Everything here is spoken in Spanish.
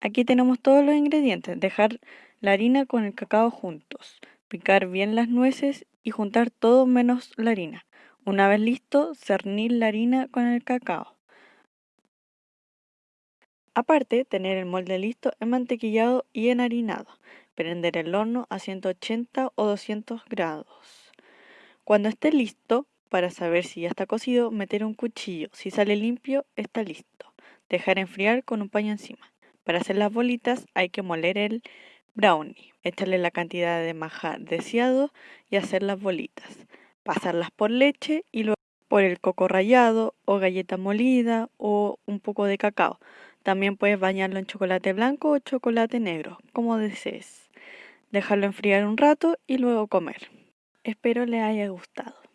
Aquí tenemos todos los ingredientes. Dejar la harina con el cacao juntos. Picar bien las nueces y juntar todo menos la harina. Una vez listo, cernir la harina con el cacao. Aparte, tener el molde listo, enmantequillado y enharinado. Prender el horno a 180 o 200 grados. Cuando esté listo, para saber si ya está cocido, meter un cuchillo. Si sale limpio, está listo. Dejar enfriar con un paño encima. Para hacer las bolitas hay que moler el brownie, echarle la cantidad de majar deseado y hacer las bolitas. Pasarlas por leche y luego por el coco rallado o galleta molida o un poco de cacao. También puedes bañarlo en chocolate blanco o chocolate negro, como desees. Dejarlo enfriar un rato y luego comer. Espero les haya gustado.